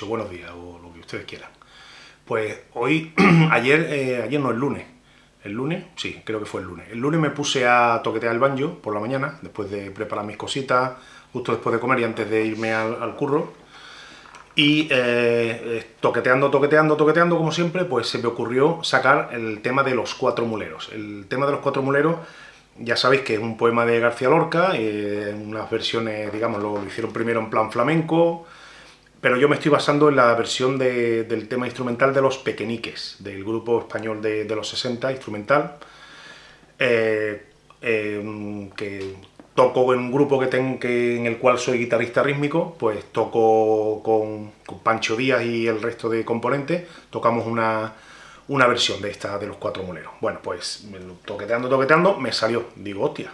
buenos días, o lo que ustedes quieran. Pues hoy, ayer, eh, ayer no, el lunes, el lunes, sí, creo que fue el lunes. El lunes me puse a toquetear el banjo por la mañana, después de preparar mis cositas, justo después de comer y antes de irme al, curro. Y eh, toqueteando, toqueteando, toqueteando, como siempre, pues se me ocurrió sacar el tema de los cuatro muleros. El tema de los cuatro muleros ya sabéis que es un poema de García Lorca, eh, unas versiones, digamos, lo, hicieron primero en plan flamenco, pero yo me estoy basando en la versión del tema instrumental de Los Pequeñiques, del grupo español de, los 60, instrumental, eh, eh, que toco en un grupo que, tengo, que en el cual soy guitarrista rítmico, pues toco con, con Pancho Díaz y el resto de componentes, tocamos una una versión de esta de los cuatro moleros. Bueno, pues toqueteando, toqueteando, me salió. Digo, hostia,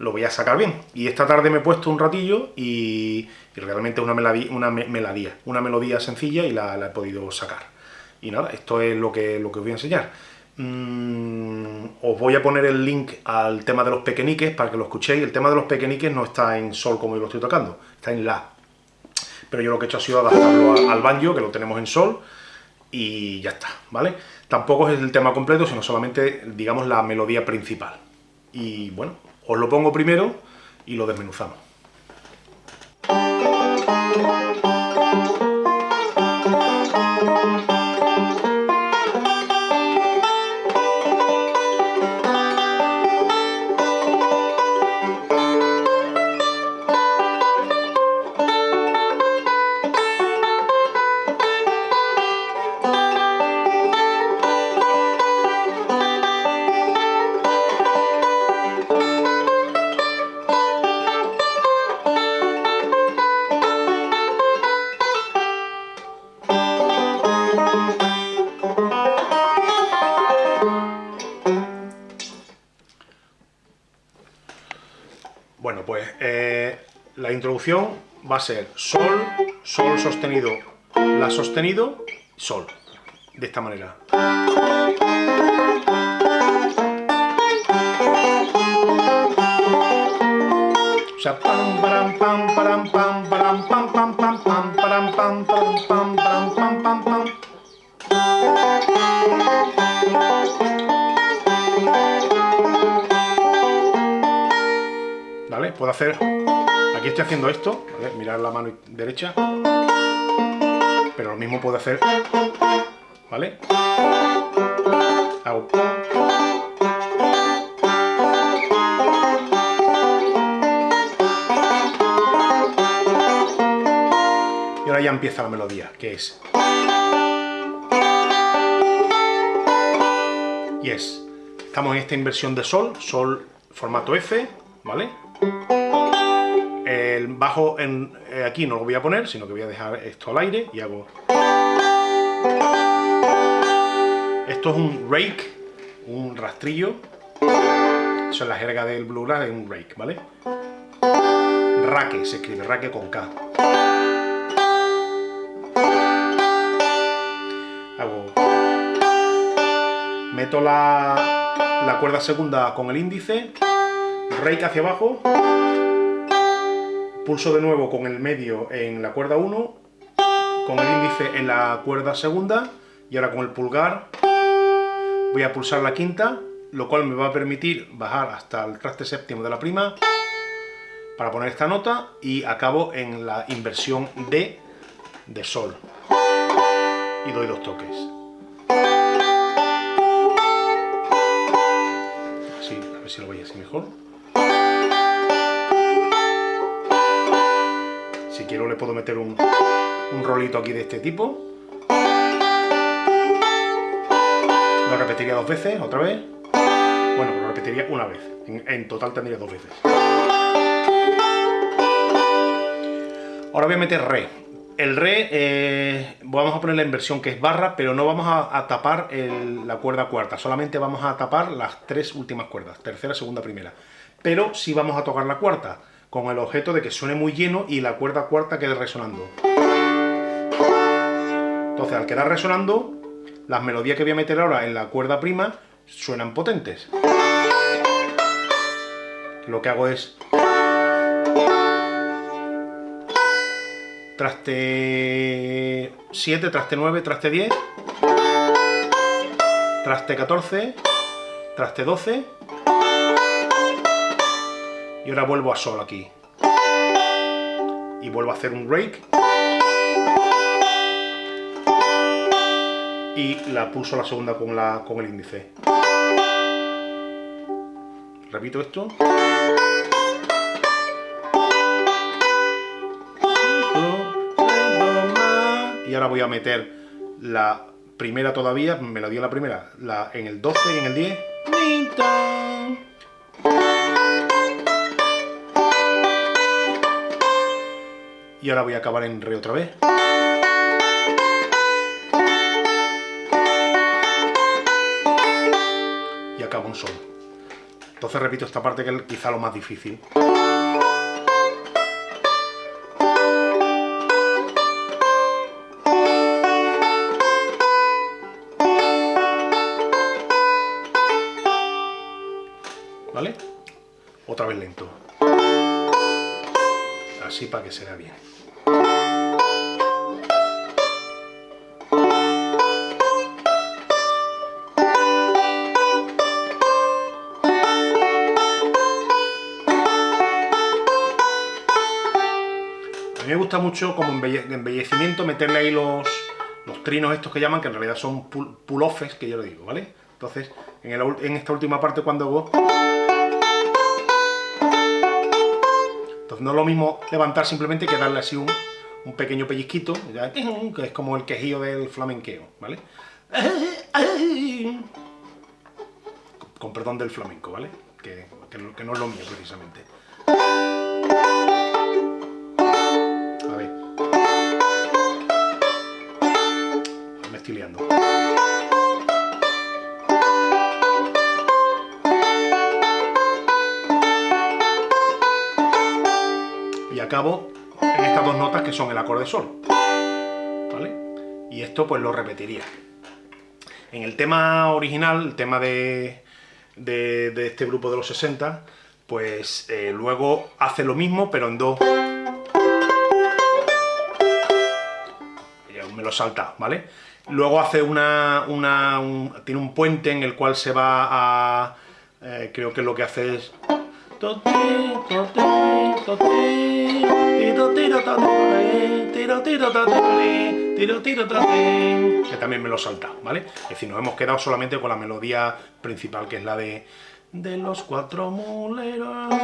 lo voy a sacar bien. Y esta tarde me he puesto un ratillo y, realmente una melodía, una melodía, una melodía sencilla y la, he podido sacar. Y nada, esto es lo que, lo que os voy a enseñar. Mm, os voy a poner el link al tema de los pequeñiques para que lo escuchéis. El tema de los pequeñiques no está en sol como yo lo estoy tocando, está en la. Pero yo lo que he hecho ha sido adaptarlo al banjo, que lo tenemos en sol, y ya está, ¿vale? Tampoco es el tema completo, sino solamente, digamos, la melodía principal. Y bueno, os lo pongo primero y lo desmenuzamos. la introducción va a ser sol, sol sostenido, la sostenido, sol. De esta manera. O sea, pam, param, pam, param, pam, param, pam, pam, pam, pam, param, pam, pam, pam, pam, pam, pam, pam. ¿Vale? Puedo hacer Aquí estoy haciendo esto, ¿vale? Mirar la mano derecha. Pero lo mismo puedo hacer... ¿Vale? Hago... Y ahora ya empieza la melodía, que es... Y es... Estamos en esta inversión de sol, sol formato F, ¿vale? El bajo en, eh, aquí no lo voy a poner, sino que voy a dejar esto al aire y hago... Esto es un rake, un rastrillo. Eso es la jerga del Blue es un rake, ¿vale? Raque, se escribe, raque con K. Hago... Meto la, la cuerda segunda con el índice rake hacia abajo, pulso de nuevo con el medio en la cuerda 1, con el índice en la cuerda segunda, y ahora con el pulgar voy a pulsar la quinta, lo cual me va a permitir bajar hasta el traste séptimo de la prima, para poner esta nota, y acabo en la inversión D de sol. Y doy dos toques. Así, a ver si lo veis así mejor. Si quiero le puedo meter un, rolito aquí de este tipo. Lo repetiría dos veces, otra vez. Bueno, lo repetiría una vez. En, total tendría dos veces. Ahora voy a meter re. El re, eh, vamos a poner la inversión que es barra, pero no vamos a, tapar la cuerda cuarta, solamente vamos a tapar las tres últimas cuerdas, tercera, segunda, primera. Pero sí vamos a tocar la cuarta con el objeto de que suene muy lleno y la cuerda cuarta quede resonando. Entonces, al quedar resonando, las melodías que voy a meter ahora en la cuerda prima suenan potentes. Lo que hago es... traste 7, traste 9, traste 10, traste 14, traste 12, y ahora vuelvo a sol aquí. Y vuelvo a hacer un rake. Y la pulso la segunda con, la, con el índice. Repito esto. Y ahora voy a meter la primera todavía, me la dio la primera, la, en el 12 y en el 10. Y ahora voy a acabar en re otra vez. Y acabo un sol. Entonces repito esta parte que es quizá lo más difícil. ¿Vale? Otra vez lento. Así para que se vea bien. A mí me gusta mucho como embellecimiento meterle ahí los, los trinos estos que llaman, que en realidad son pull-offs, que yo lo digo, ¿vale? Entonces, en, en esta última parte cuando hago no es lo mismo levantar simplemente que darle así un, pequeño pellizquito, que es como el quejío del flamenqueo, ¿vale? Con, perdón del flamenco, ¿vale? Que, que, no es lo mío precisamente. Acabo en estas dos notas que son el acorde sol. ¿Vale? Y esto pues lo repetiría. En el tema original, el tema de, de, este grupo de los 60, pues eh, luego hace lo mismo, pero en do. Ya me lo salta, ¿vale? Luego hace una, una tiene un puente en el cual se va a... Eh, creo que lo que hace es que también me lo salta, ¿vale? Es decir, nos hemos quedado solamente con la melodía principal, que es la de de los cuatro muleros.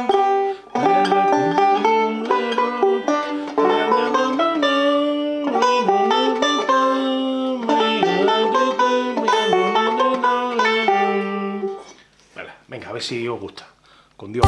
Venga, a ver si os gusta con Dios.